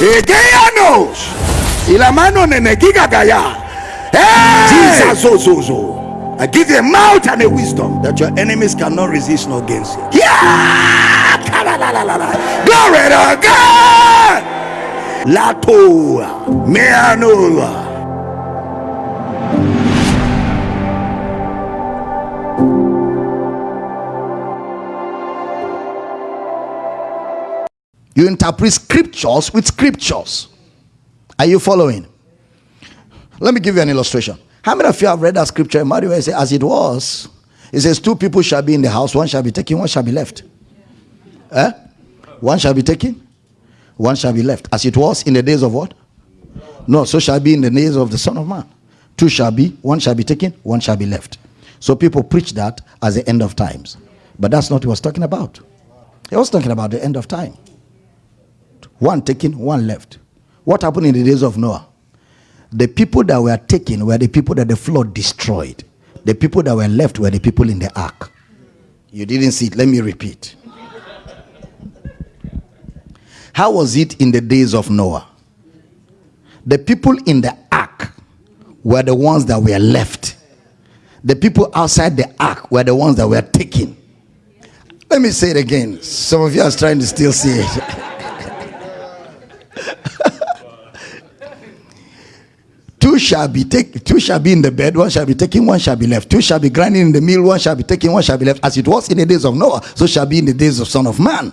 Egeanos. Ilamano nenegiga gaya. Hey! Jesus Ozozo. I give you a mouth and a wisdom that your enemies cannot resist nor against you. Yeah! Kalalalala. Glory to God. Latoa. Meanoa. You interpret scriptures with scriptures. Are you following? Let me give you an illustration. How many of you have read that scripture in Matthew? It says, As it was, it says, Two people shall be in the house, one shall be taken, one shall be left. Eh? One shall be taken, one shall be left. As it was in the days of what? No, so shall be in the days of the Son of Man. Two shall be, one shall be taken, one shall be left. So people preach that as the end of times. But that's not what he was talking about. He was talking about the end of time. One taken, one left. What happened in the days of Noah? The people that were taken were the people that the flood destroyed. The people that were left were the people in the ark. You didn't see it. Let me repeat. How was it in the days of Noah? The people in the ark were the ones that were left. The people outside the ark were the ones that were taken. Let me say it again. Some of you are trying to still see it. two shall be take two shall be in the bed one shall be taken one shall be left. Two shall be grinding in the mill one shall be taken one shall be left. As it was in the days of noah so shall be in the days of son of man.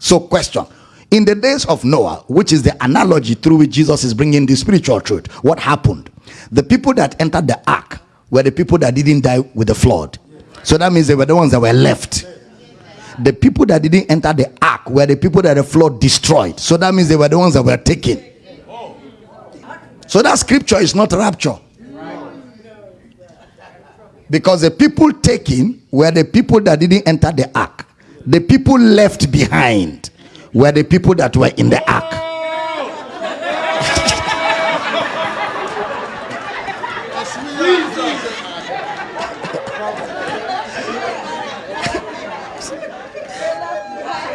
So question in the days of noah which is the analogy through which jesus is bringing the spiritual truth what happened? The people that entered the ark were the people that didn't die with the flood. So that means they were the ones that were left. The people that didn't enter the ark were the people that the flood destroyed. So that means they were the ones that were taken so that scripture is not rapture. Because the people taken were the people that didn't enter the ark. The people left behind were the people that were in the ark.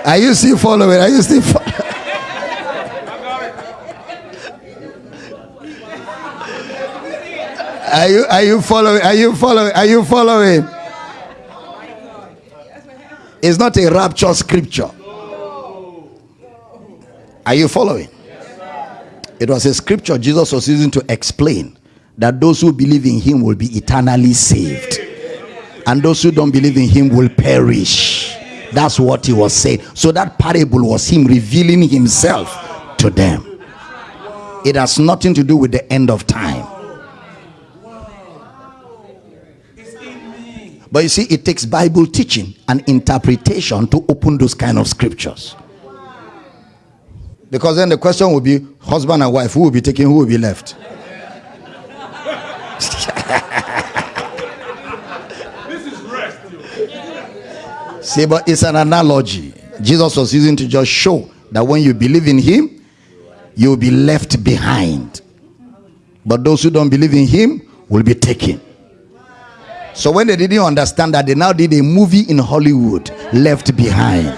Are you still following? Are you still following? Are you are you following? Are you following? Are you following? It's not a rapture scripture. Are you following? It was a scripture Jesus was using to explain that those who believe in him will be eternally saved. And those who don't believe in him will perish. That's what he was saying. So that parable was him revealing himself to them. It has nothing to do with the end of time. But you see, it takes Bible teaching and interpretation to open those kind of scriptures. Because then the question will be husband and wife, who will be taken, who will be left? This is rest. See, but it's an analogy. Jesus was using to just show that when you believe in him, you will be left behind. But those who don't believe in him will be taken. So when they didn't understand that, they now did a movie in Hollywood, Left Behind.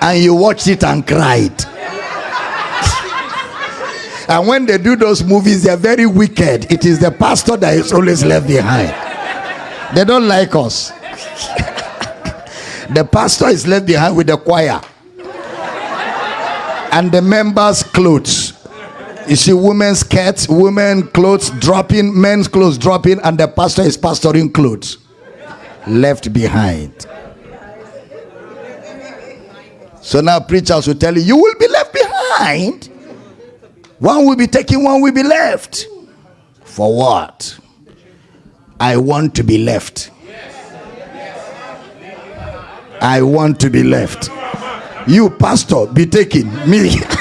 And you watched it and cried. and when they do those movies, they're very wicked. It is the pastor that is always left behind. They don't like us. the pastor is left behind with the choir and the members' clothes. You see, women's skirts, women clothes dropping, men's clothes dropping, and the pastor is pastoring clothes left behind. So now preachers will tell you, you will be left behind. One will be taken, one will be left. For what? I want to be left. I want to be left. You, pastor, be taken. Me.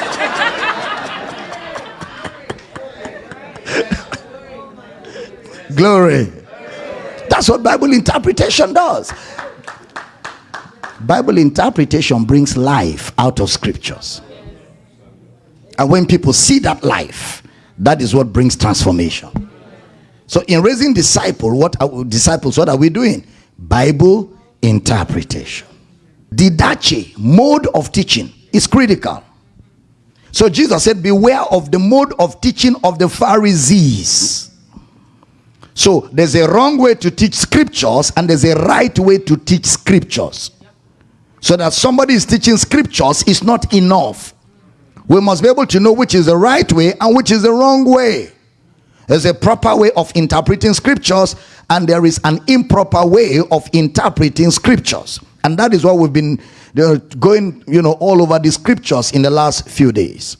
Glory. That's what Bible interpretation does. Bible interpretation brings life out of scriptures. And when people see that life, that is what brings transformation. So in raising disciple, what are, disciples, what are we doing? Bible interpretation. Didache, mode of teaching, is critical. So Jesus said, Beware of the mode of teaching of the Pharisees. So there's a wrong way to teach scriptures, and there's a right way to teach scriptures. So that somebody is teaching scriptures is not enough. We must be able to know which is the right way and which is the wrong way. There's a proper way of interpreting scriptures, and there is an improper way of interpreting scriptures. And that is what we've been going, you know, all over the scriptures in the last few days.